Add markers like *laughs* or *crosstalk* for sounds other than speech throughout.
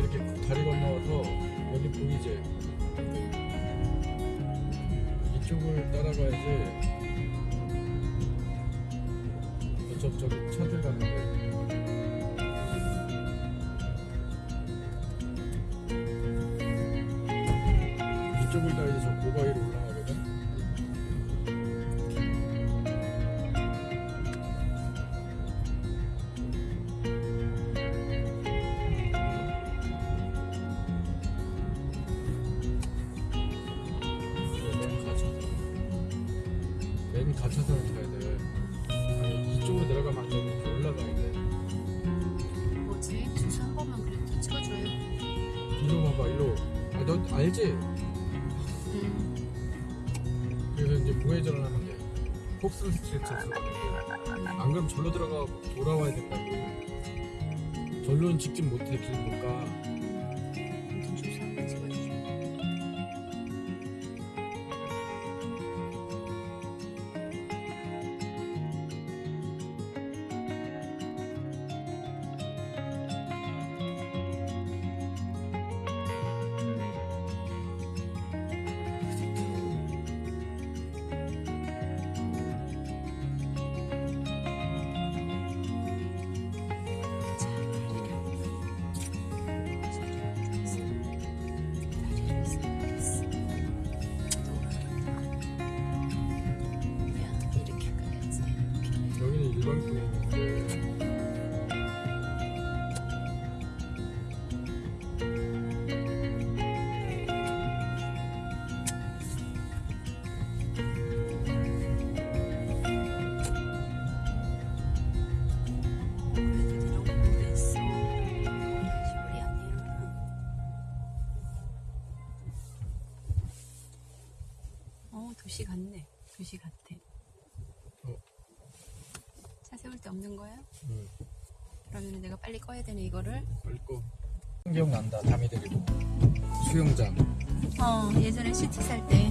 이렇게 다리 건너와서 여기 보이지? 이쪽을 따라가야지. 저, 저기 차들 가는데. 봐봐, 일로. 아, 너 알지? 음. 그래서 이제 우회전을 하면 돼. 폭스 스트레이트에서. 안 그럼 절로 들어가 돌아와야 된다고. 절로는 직진 못해, 길못 가. 2시 같아. 어. 차 세울 때 없는 거야? 응. 그러면 내가 빨리 꺼야 되는 이거를? 빨리 꺼. 기억난다, 담이 들리고. 수영장. 어, 예전에 시티 살 때.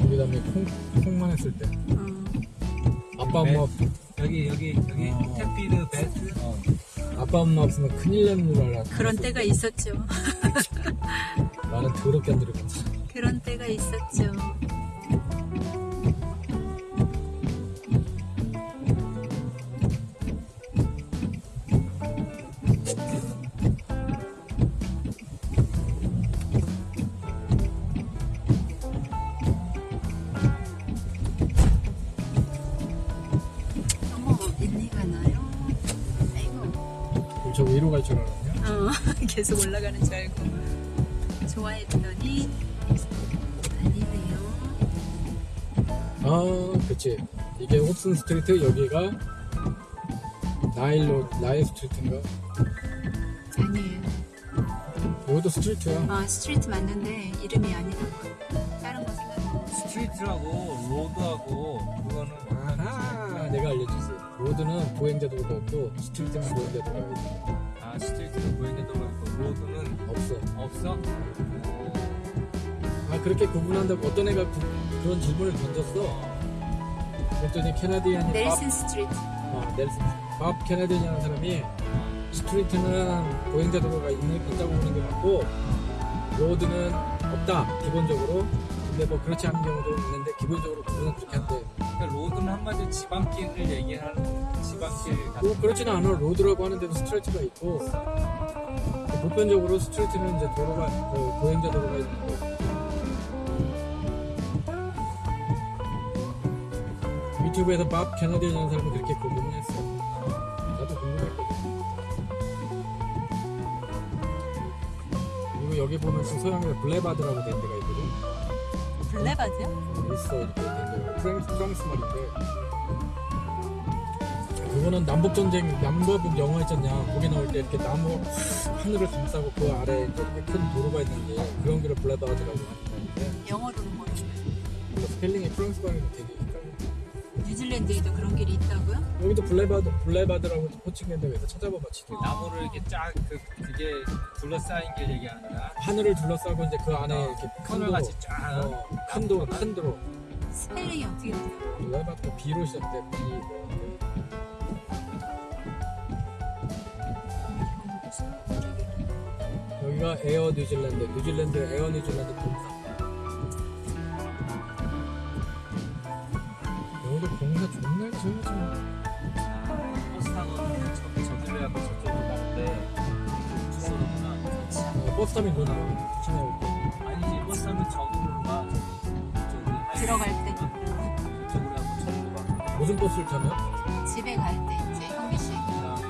우리 다음에 콩, 콩만 했을 때. 어. 아빠 엄마. 여기, 여기, 여기. 어. 어. 햇피드 베트. 어. 아빠 엄마 없으면 큰일 나는 줄 알았어. 그런 때가 있었죠. 나는 더럽게 안 들어갔어. 그런 때가 있었죠. 저 위로 갈 줄 알았냐? 어, *laughs* 계속 올라가는 줄 알고 좋아했더니 아니네요. 아, 그치. 이게 Hobson Street, 여기가 나일로, Nile Street인가? 아니에요. 여기도 street야. 아 street 맞는데 이름이 아니라고. 다른 거 생각하고. street하고 road하고 그거는 아하, 내가 알려주지. road는 보행자 도로가 없고, street는 보행자 도로가 있어. 아 street는 보행자 도로가 있고 road는 없어. 없어? 아, 그렇게 구분한다고 어떤 애가 구- 그런 질문을 던졌어. 그랬더니 Canadian이 Nelson Street. Bob, 어, Nelson. Bob Canadian이라는 사람이 street는 보행자 도로가 있는, 있다고 보는 게 맞고, road는 없다, 기본적으로. 근데 뭐 그렇지 않은 경우도 있는데, 기본적으로 그분은 그렇게 한대. 그러니까 road는 한마디로 지방길을 얘기하는 지방길 같은 뭐 그렇지는 않아. road라고 하는데도 street가 있고 보편적으로 street는 이제 도로가 그 보행자 도로가 있는 거. 유튜브에서 Bob Canadian이라는 사람이 그렇게 구분을 했어. 나도 궁금했거든. 그리고 여기 보면 그 서양에 boulevard라고 된 데가 있거든. boulevard요? 있어 이렇게 된 프랑스, 프랑스 말인데 그거는 남북전쟁 남과북 영화 있잖냐 거기 나올 때 이렇게 나무 하늘을 감싸고 그 아래에 이렇게 큰 도로가 있는데 그런 길을 boulevard라고 하는 건데 영어로는 뭐죠? 그 스펠링이 프랑스 말이 되게 뉴질랜드에도 그런 길이 있다고요? 여기도 boulevard boulevard라고 호칭했는데 여기서 찾아봐봐 지도 나무를 이렇게 쫙 그, 그게 둘러싸인 길 얘기하는 거야 하늘을 둘러싸고 이제 그 안에 이렇게 큰 터널 도로 같이 쫙 어, 큰 도로 큰 도로 스펠링이 어떻게 돼요? 블레바드가 B로 시작돼 B 뭐. 여기가 에어 뉴질랜드, 뉴질랜드 에어 뉴질랜드 공사. 여기도 공사 존나 지어야지. 버스 타고 저기 저기로 해갖고 저쪽으로 가는데 주소로구나. 어, 버스 타면 나와. 부천에 올게. 아니지 버스 타면 저기로 가. 저기 들어갈 때. 그쪽으로 하고 저기로 가. 무슨 버스를 타면? 집에 갈 때 이제 현미 씨그 가고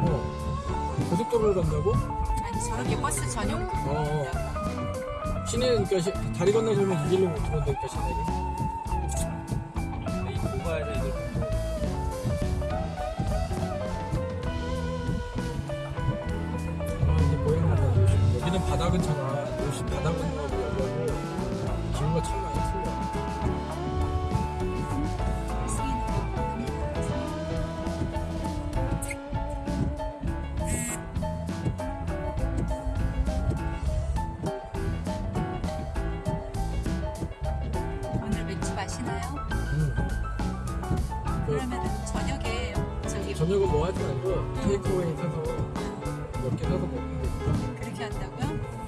어. 고속도로를 간다고? 아니 저렇게 버스 전용 어. 시내는 그러니까 시- 다리 건너서면 이 길로 못 들어온다니까 시내를. 이 모바일에 이걸 아, 이제 가면 요시. 여기는 근처라 요시 바다 건 그 그러면은 저녁에 저기 저녁은 뭐 하지 말고 테이크어웨이 사서 몇 개 사서 먹으면 되니까. 그렇게 한다고요?